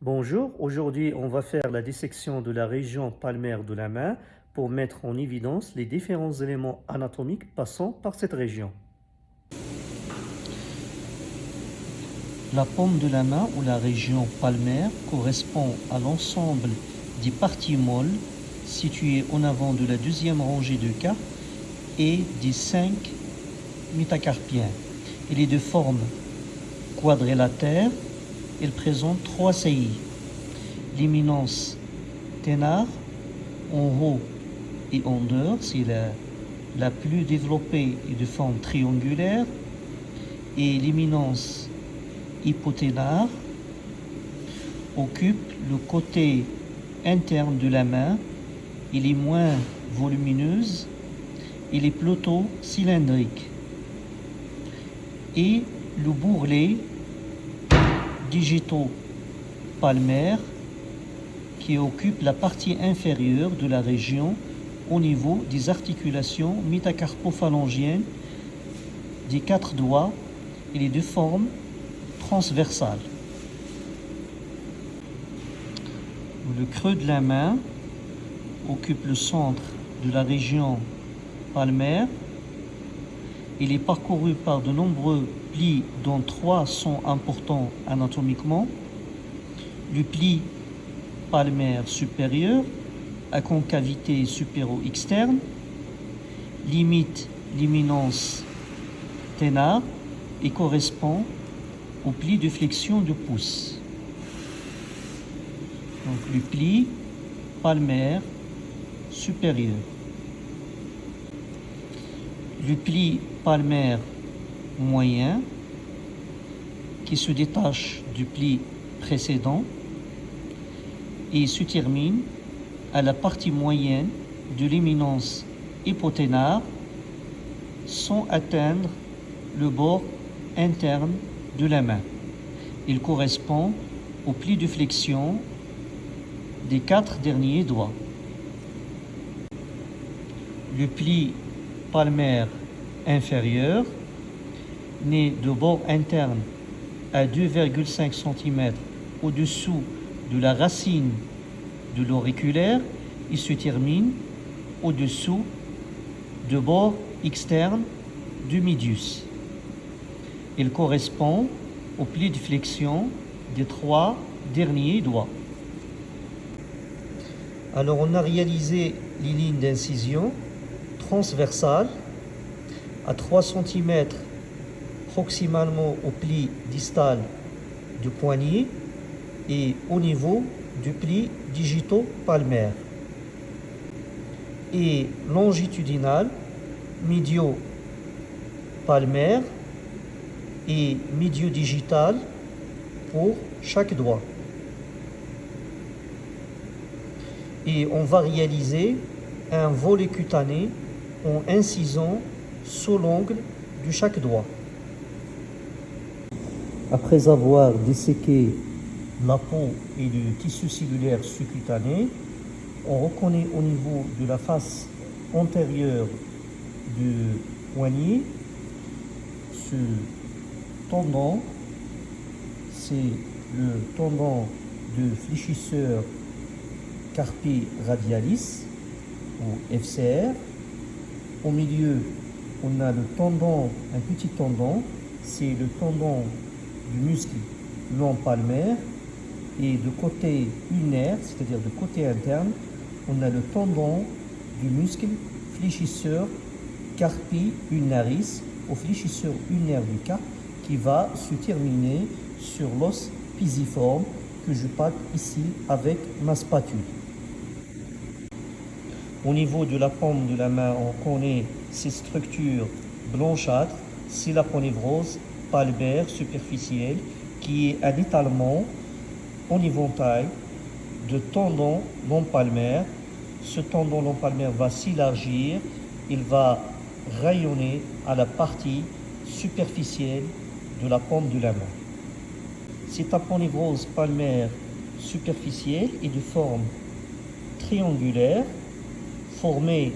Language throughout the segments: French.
Bonjour, aujourd'hui on va faire la dissection de la région palmaire de la main pour mettre en évidence les différents éléments anatomiques passant par cette région. La paume de la main ou la région palmaire correspond à l'ensemble des parties molles situées en avant de la deuxième rangée de carpes et des cinq métacarpiens. Il est de forme quadrilatère il présente trois saillies. L'éminence ténard en haut et en dehors, c'est la, plus développée et de forme triangulaire. Et l'éminence hypoténare occupe le côté interne de la main. Il est moins volumineuse. Il est plutôt cylindrique. Et le bourrelet digitaux palmaires qui occupe la partie inférieure de la région au niveau des articulations métacarpophalangiennes des quatre doigts et les deux formes transversales. Le creux de la main occupe le centre de la région palmaire il est parcouru par de nombreux plis dont trois sont importants anatomiquement. Le pli palmaire supérieur à concavité supéro-externe, limite l'éminence ténard et correspond au pli de flexion du pouce. Donc le pli palmaire supérieur. Le pli palmaire moyen qui se détache du pli précédent et se termine à la partie moyenne de l'éminence hypoténare sans atteindre le bord interne de la main. Il correspond au pli de flexion des quatre derniers doigts. Le pli palmaire inférieur, né de bord interne à 2,5 cm au-dessous de la racine de l'auriculaire, il se termine au-dessous de bord externe du médius. Il correspond au pli de flexion des trois derniers doigts. Alors on a réalisé les lignes d'incision transversales à 3 cm proximalement au pli distal du poignet et au niveau du pli digito-palmaire et longitudinal médio-palmaire et médio-digital pour chaque doigt. Et on va réaliser un volet cutané en incisant sous l'ongle de chaque doigt. Après avoir disséqué la peau et le tissu cellulaire sous-cutané, on reconnaît au niveau de la face antérieure du poignet ce tendon, c'est le tendon de fléchisseur carpi radialis ou FCR. Au milieu on a le tendon, un petit tendon, c'est le tendon du muscle long palmaire. Et de côté unaire, c'est-à-dire de côté interne, on a le tendon du muscle fléchisseur carpi unaris, au fléchisseur unaire du carpe, qui va se terminer sur l'os pisiforme que je pâte ici avec ma spatule. Au niveau de la paume de la main, on connaît ces structures blanchâtres, c'est la ponévrose palmaire superficielle qui est un étalement en éventail de tendon long palmaire. Ce tendon long palmaire va s'élargir, il va rayonner à la partie superficielle de la paume de la main. Cette aponévrose palmaire superficielle est de forme triangulaire formé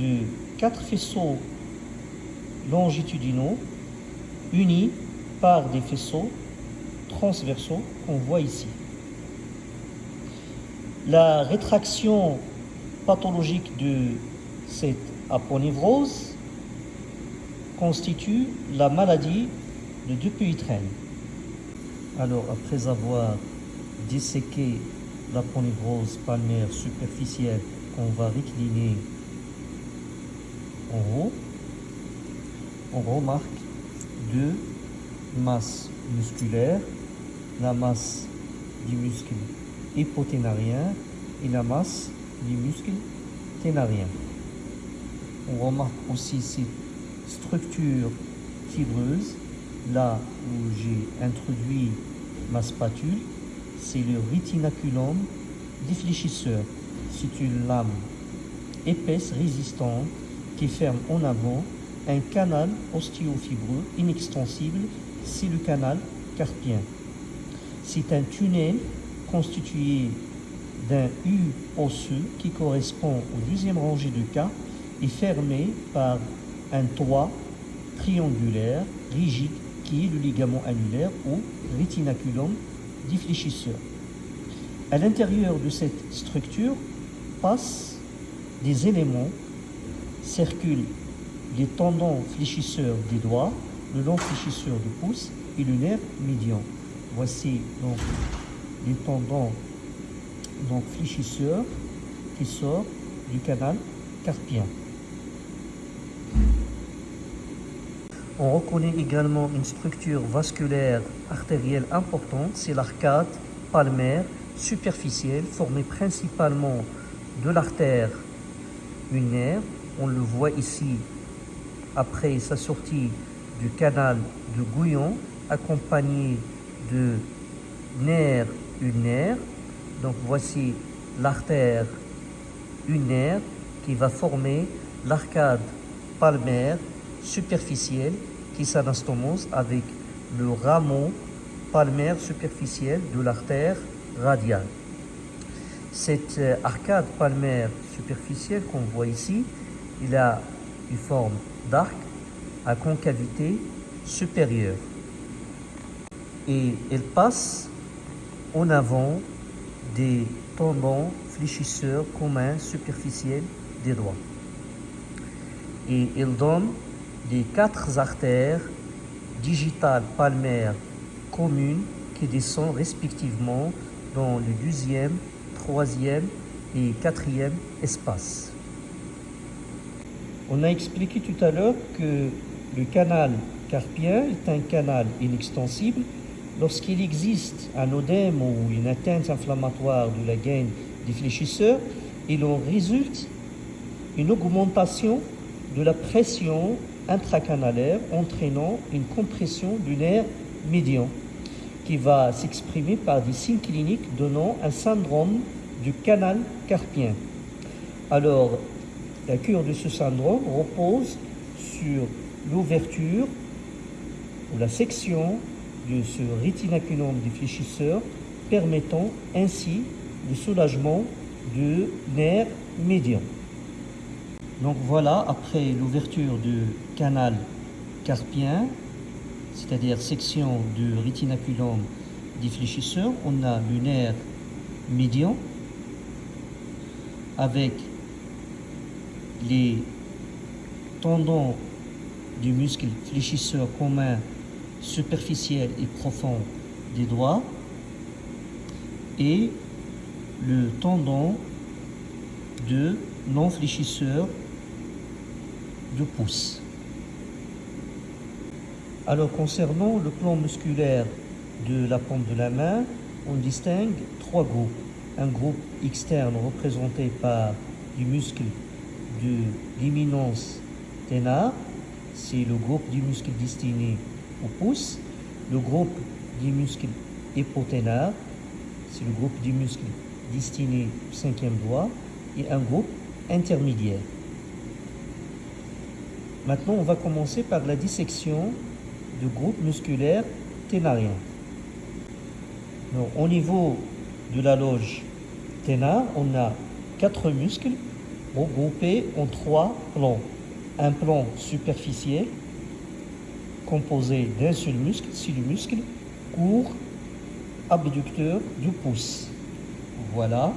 de quatre faisceaux longitudinaux unis par des faisceaux transversaux qu'on voit ici. La rétraction pathologique de cette aponevrose constitue la maladie de Dupuytren. Alors, après avoir disséqué l'aponevrose palmaire superficielle qu'on va récliner en haut, on remarque deux masses musculaires, la masse du muscle hypoténarien et la masse du muscle ténarien. On remarque aussi cette structure fibreuse là où j'ai introduit ma spatule, c'est le rétinaculum défléchisseur. C'est une lame épaisse, résistante, qui ferme en avant un canal ostéofibreux inextensible, c'est le canal carpien. C'est un tunnel constitué d'un U osseux qui correspond au deuxième rangée de cas et fermé par un toit triangulaire rigide qui est le ligament annulaire ou rétinaculum défléchisseur. À l'intérieur de cette structure passent des éléments, circulent les tendons fléchisseurs des doigts, le long fléchisseur du pouce et le nerf médian. Voici donc les tendons fléchisseurs qui sortent du canal carpien. On reconnaît également une structure vasculaire artérielle importante, c'est l'arcade palmaire superficielle formée principalement de l'artère ulnaire. On le voit ici après sa sortie du canal de Gouillon accompagné de nerfs ulnaires. Donc voici l'artère ulnaire qui va former l'arcade palmaire superficielle qui s'anastomose avec le rameau palmaire superficiel de l'artère radiale. Cette euh, arcade palmaire superficielle qu'on voit ici, il a une forme d'arc à concavité supérieure. Et elle passe en avant des tendons fléchisseurs communs superficiels des doigts. Et elle donne des quatre artères digitales palmaires communes qui descendent respectivement dans le deuxième, troisième et quatrième espace. On a expliqué tout à l'heure que le canal carpien est un canal inextensible lorsqu'il existe un odème ou une atteinte inflammatoire de la gaine des fléchisseurs, il en résulte une augmentation de la pression intracanalaire entraînant une compression du nerf médian qui va s'exprimer par des signes cliniques donnant un syndrome du canal carpien. Alors, la cure de ce syndrome repose sur l'ouverture ou la section de ce rétinaculum fléchisseurs permettant ainsi le soulagement du nerf médian. Donc voilà, après l'ouverture du canal carpien, c'est-à-dire section du rétinaculum fléchisseurs, on a le nerf médian avec les tendons du muscle fléchisseur commun superficiel et profond des doigts et le tendon de non fléchisseur de pouce. Alors concernant le plan musculaire de la paume de la main, on distingue trois groupes. Un groupe externe représenté par du muscle de l'éminence ténar, c'est le groupe du muscle destiné au pouce. Le groupe du muscle hypoténar, c'est le groupe du muscle destiné au cinquième doigt. Et un groupe intermédiaire. Maintenant, on va commencer par la dissection du groupe musculaire ténarien. au niveau de la loge ténar, on a quatre muscles regroupés en trois plans. Un plan superficiel composé d'un seul muscle, c'est le muscle court abducteur du pouce. Voilà.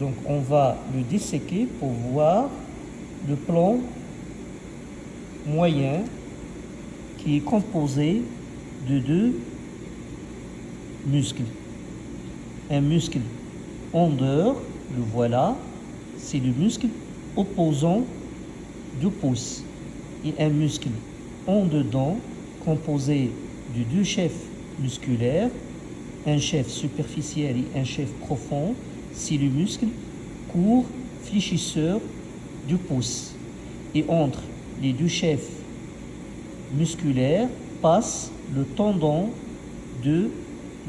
Donc on va le disséquer pour voir le plan moyen qui est composé de deux muscles. Un muscle en dehors, le voilà, c'est le muscle opposant du pouce. Et un muscle en dedans, composé de deux chefs musculaires, un chef superficiel et un chef profond, c'est le muscle court fléchisseur du pouce. Et entre les deux chefs musculaires passe le tendon de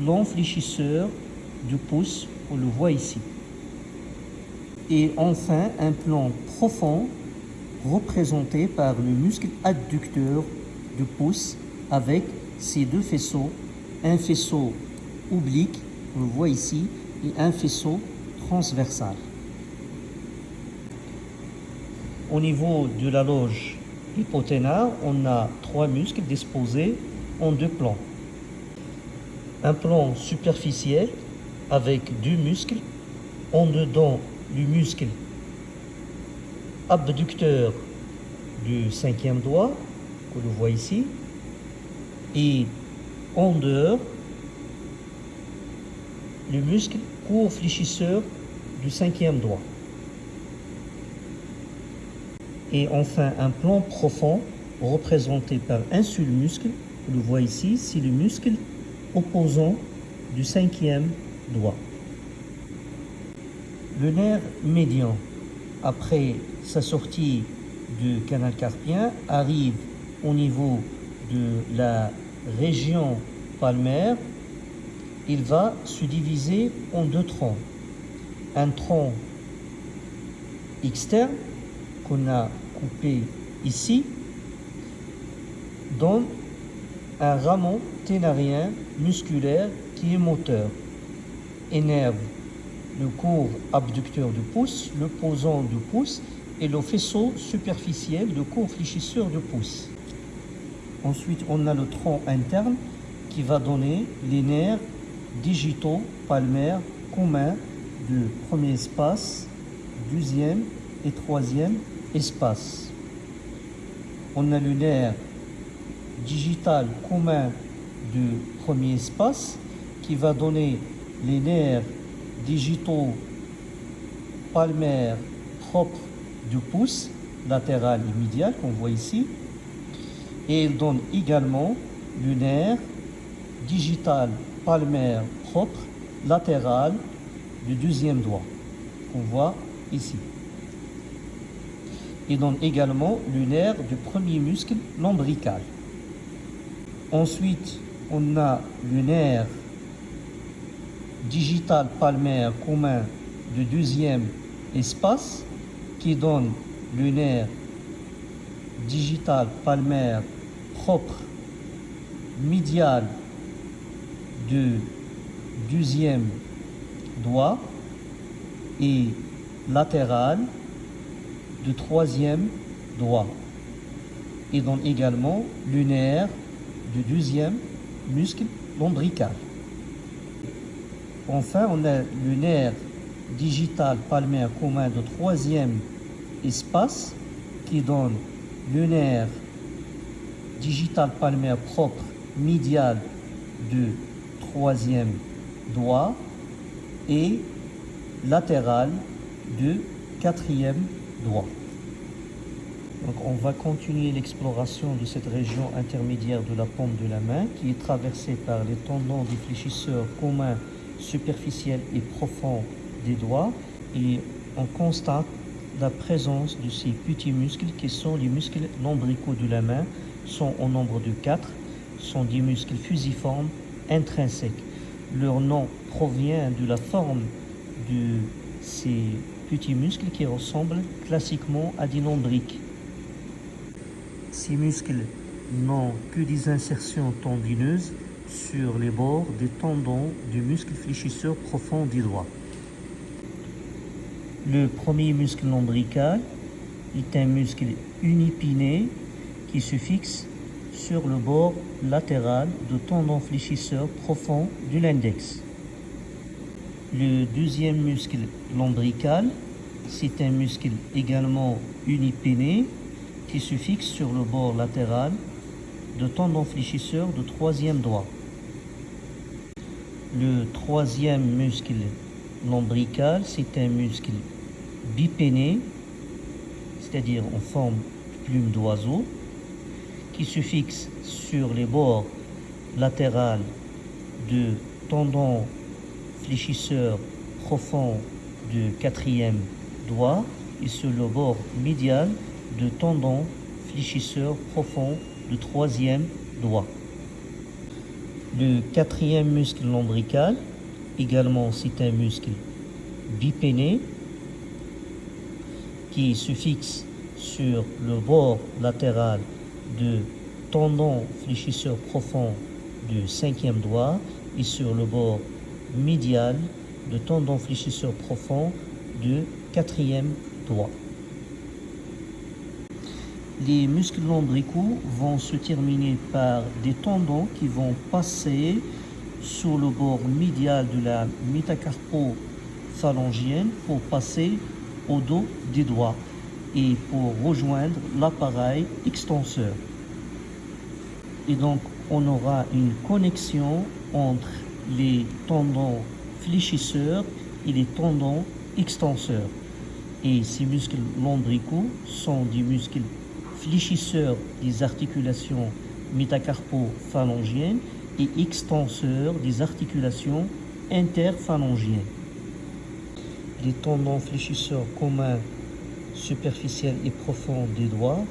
l'enfléchisseur du pouce, on le voit ici. Et enfin, un plan profond représenté par le muscle adducteur du pouce avec ses deux faisceaux, un faisceau oblique, on le voit ici, et un faisceau transversal. Au niveau de la loge hypothénaire, on a trois muscles disposés en deux plans. Un plan superficiel avec deux muscles, en dedans du muscle abducteur du cinquième doigt, que l'on voit ici, et en dehors le muscle court fléchisseur du cinquième doigt. Et enfin, un plan profond représenté par un seul muscle, vous le voyez ici, c'est le muscle opposant du cinquième doigt. Le nerf médian, après sa sortie du canal carpien, arrive au niveau de la région palmaire il va se diviser en deux troncs. Un tronc externe qu'on a coupé ici donne un rameau ténarien musculaire qui est moteur, énerve le cours abducteur du pouce, le posant du pouce et le faisceau superficiel de cours fléchisseur du pouce. Ensuite, on a le tronc interne qui va donner les nerfs digitaux palmaires communs du premier espace, deuxième et troisième espace. On a le nerf digital commun du premier espace qui va donner les nerfs digitaux palmaires propres du pouce latéral et médial qu'on voit ici. Et il donne également le nerf digital palmaire propre latéral du deuxième doigt qu'on voit ici. Il donne également le nerf du premier muscle lombrical. Ensuite, on a le nerf digital palmaire commun du deuxième espace qui donne le nerf digital palmaire propre médial du deuxième doigt et latéral du troisième doigt. Et donne également le nerf du deuxième muscle lombrical. Enfin, on a le nerf digital palmaire commun de troisième espace qui donne le nerf digital palmaire propre médial du troisième doigt et latéral du quatrième doigt. Donc on va continuer l'exploration de cette région intermédiaire de la paume de la main qui est traversée par les tendons des fléchisseurs communs superficiels et profonds des doigts et on constate la présence de ces petits muscles qui sont les muscles lombricaux de la main, sont au nombre de quatre, sont des muscles fusiformes intrinsèques. Leur nom provient de la forme de ces petits muscles qui ressemblent classiquement à des lombriques. Ces muscles n'ont que des insertions tendineuses sur les bords des tendons du muscle fléchisseur profond des doigts. Le premier muscle lombrical est un muscle unipiné qui se fixe sur le bord latéral du tendon fléchisseur profond de l'index. Le deuxième muscle lombrical, c'est un muscle également unipéné qui se fixe sur le bord latéral de tendon fléchisseur de troisième doigt. Le troisième muscle lombrical, c'est un muscle bipéné, c'est-à-dire en forme de plume d'oiseau, qui se fixe sur les bords latérales de tendon fléchisseur profond du quatrième doigt et sur le bord médial de tendon fléchisseur profond du troisième doigt. Le quatrième muscle lombrical, également c'est un muscle bipéné qui se fixe sur le bord latéral de tendon fléchisseur profond du cinquième doigt et sur le bord médial de tendon fléchisseur profond du quatrième doigt. Les muscles lombricaux vont se terminer par des tendons qui vont passer sur le bord médial de la métacarpophalangienne pour passer au dos des doigts et pour rejoindre l'appareil extenseur. Et donc, on aura une connexion entre les tendons fléchisseurs et les tendons extenseurs. Et ces muscles lombricaux sont des muscles fléchisseurs des articulations métacarpophalangiennes et extenseurs des articulations interphalangiennes. Les tendons fléchisseurs communs superficiels et profonds des doigts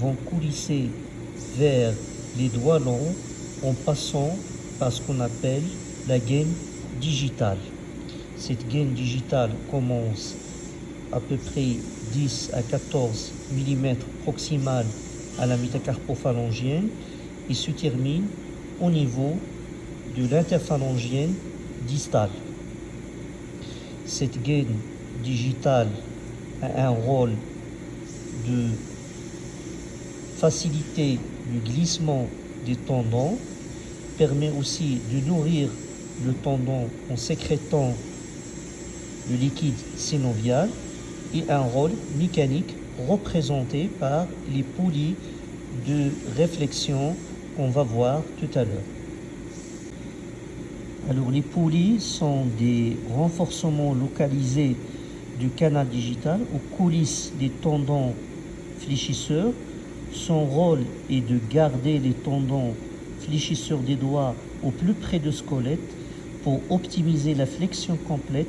vont coulisser vers les doigts longs en passant par ce qu'on appelle la gaine digitale. Cette gaine digitale commence à peu près 10 à 14 mm proximal à la métacarpophalangienne et se termine au niveau de l'interphalangienne distale. Cette gaine digitale a un rôle de faciliter le glissement des tendons, permet aussi de nourrir le tendon en sécrétant le liquide synovial et un rôle mécanique représenté par les poulies de réflexion qu'on va voir tout à l'heure. Alors les poulies sont des renforcements localisés du canal digital aux coulisses des tendons fléchisseurs. Son rôle est de garder les tendons fléchisseurs des doigts au plus près du squelette pour optimiser la flexion complète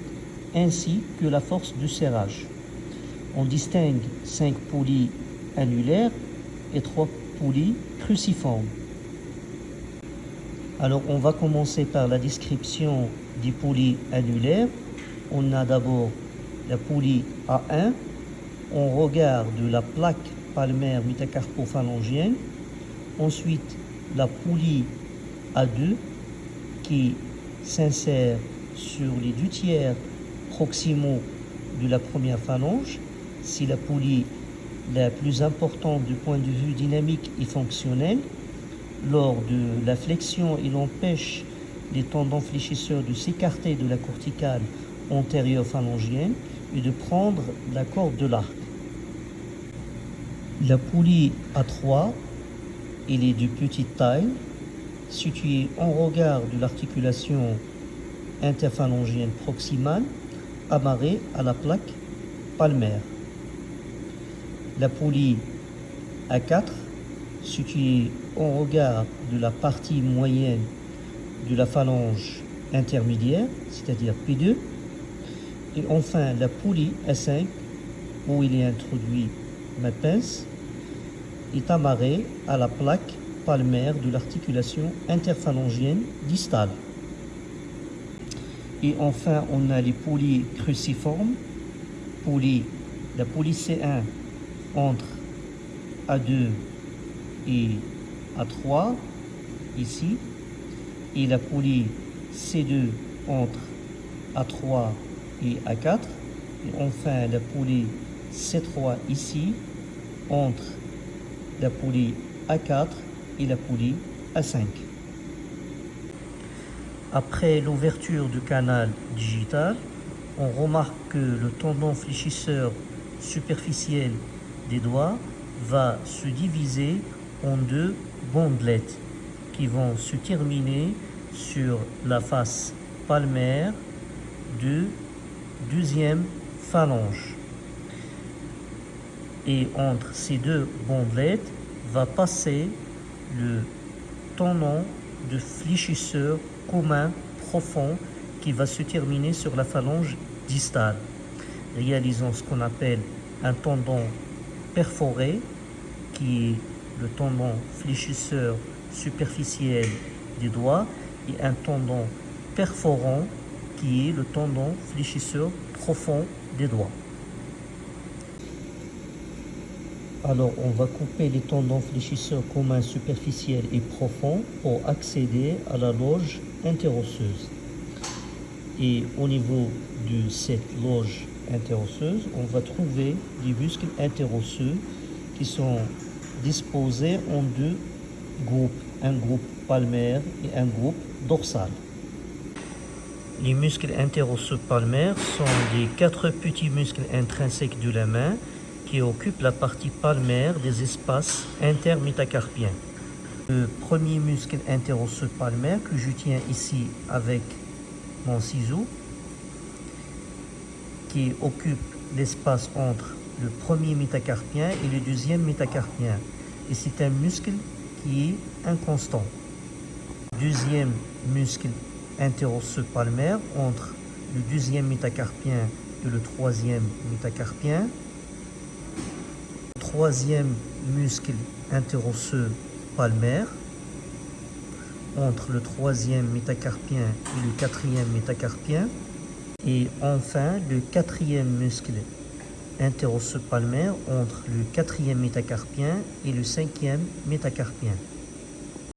ainsi que la force du serrage. On distingue cinq poulies annulaires et trois poulies cruciformes. Alors on va commencer par la description des poulies annulaires. On a d'abord la poulie A1. On regarde la plaque palmaire métacarpophalangienne. Ensuite, la poulie A2 qui s'insère sur les deux tiers proximaux de la première phalange. Si la poulie la plus importante du point de vue dynamique et fonctionnel, lors de la flexion, il empêche les tendons fléchisseurs de s'écarter de la corticale antérieure phalangienne et de prendre la corde de l'arc. La poulie A3, elle est de petite taille, située en regard de l'articulation interphalangienne proximale, amarrée à la plaque palmaire. La poulie A4, située en regard de la partie moyenne de la phalange intermédiaire, c'est-à-dire P2, et enfin la poulie A5, où il est introduit ma pince, est amarrée à la plaque palmaire de l'articulation interphalangienne distale. Et enfin, on a les poulies cruciformes, la poulie C1 entre A2 et A3, ici, et la poulie C2 entre A3 et A4, et enfin la poulie C3 ici, entre la poulie A4 et la poulie A5. Après l'ouverture du canal digital, on remarque que le tendon fléchisseur superficiel des doigts va se diviser en deux bandelettes qui vont se terminer sur la face palmaire du deuxième phalange. Et entre ces deux bandelettes va passer le tendon de fléchisseur commun profond qui va se terminer sur la phalange distale. Réalisons ce qu'on appelle un tendon perforé qui est le tendon fléchisseur superficiel des doigts et un tendon perforant qui est le tendon fléchisseur profond des doigts. Alors on va couper les tendons fléchisseurs communs superficiels et profonds pour accéder à la loge interosseuse. Et au niveau de cette loge on va trouver des muscles interosseux qui sont disposés en deux groupes, un groupe palmaire et un groupe dorsal. Les muscles interosseux palmaires sont des quatre petits muscles intrinsèques de la main qui occupent la partie palmaire des espaces intermétacarpiens. Le premier muscle interosseux palmaire que je tiens ici avec mon ciseau qui occupe l'espace entre le premier métacarpien et le deuxième métacarpien. Et c'est un muscle qui est inconstant. Deuxième muscle interosseux palmaire entre le deuxième métacarpien et le troisième métacarpien. Troisième muscle interosseux palmaire entre le troisième métacarpien et le quatrième métacarpien. Et enfin, le quatrième muscle interosseux entre le quatrième métacarpien et le cinquième métacarpien.